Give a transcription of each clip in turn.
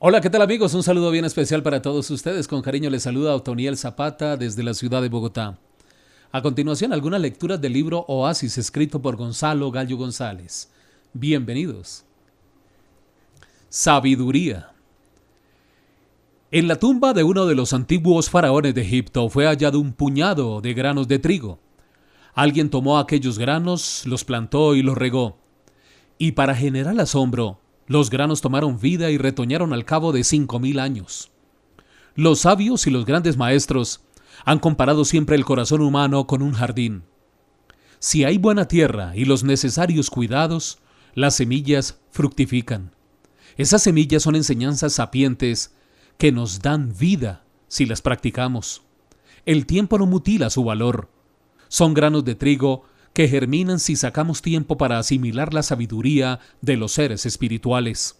Hola, ¿qué tal amigos? Un saludo bien especial para todos ustedes. Con cariño les saluda Otoniel Zapata desde la ciudad de Bogotá. A continuación, algunas lecturas del libro Oasis escrito por Gonzalo Gallo González. Bienvenidos. Sabiduría. En la tumba de uno de los antiguos faraones de Egipto fue hallado un puñado de granos de trigo. Alguien tomó aquellos granos, los plantó y los regó. Y para generar asombro, los granos tomaron vida y retoñaron al cabo de cinco mil años. Los sabios y los grandes maestros han comparado siempre el corazón humano con un jardín. Si hay buena tierra y los necesarios cuidados, las semillas fructifican. Esas semillas son enseñanzas sapientes que nos dan vida si las practicamos. El tiempo no mutila su valor. Son granos de trigo que germinan si sacamos tiempo para asimilar la sabiduría de los seres espirituales.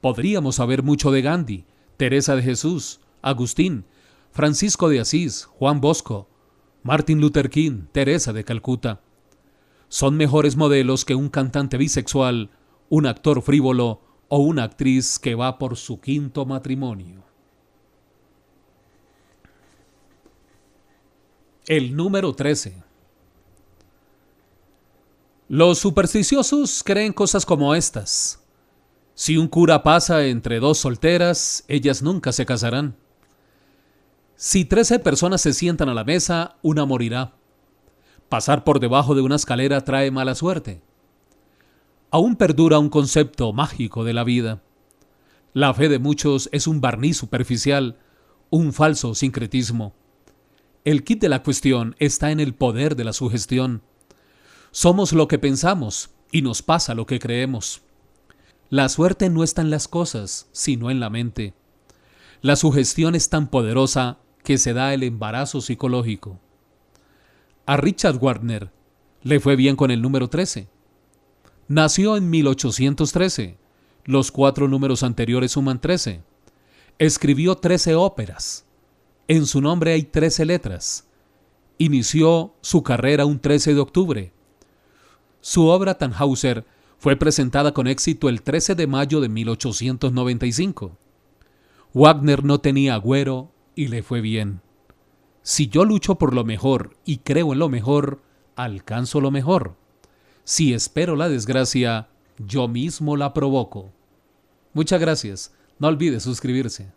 Podríamos saber mucho de Gandhi, Teresa de Jesús, Agustín, Francisco de Asís, Juan Bosco, Martin Luther King, Teresa de Calcuta. Son mejores modelos que un cantante bisexual, un actor frívolo o una actriz que va por su quinto matrimonio. El número 13. Los supersticiosos creen cosas como estas. Si un cura pasa entre dos solteras, ellas nunca se casarán. Si trece personas se sientan a la mesa, una morirá. Pasar por debajo de una escalera trae mala suerte. Aún perdura un concepto mágico de la vida. La fe de muchos es un barniz superficial, un falso sincretismo. El kit de la cuestión está en el poder de la sugestión somos lo que pensamos y nos pasa lo que creemos. La suerte no está en las cosas, sino en la mente. La sugestión es tan poderosa que se da el embarazo psicológico. A Richard Wagner le fue bien con el número 13. Nació en 1813. Los cuatro números anteriores suman 13. Escribió 13 óperas. En su nombre hay 13 letras. Inició su carrera un 13 de octubre su obra Tannhauser fue presentada con éxito el 13 de mayo de 1895. Wagner no tenía agüero y le fue bien. Si yo lucho por lo mejor y creo en lo mejor, alcanzo lo mejor. Si espero la desgracia, yo mismo la provoco. Muchas gracias. No olvide suscribirse.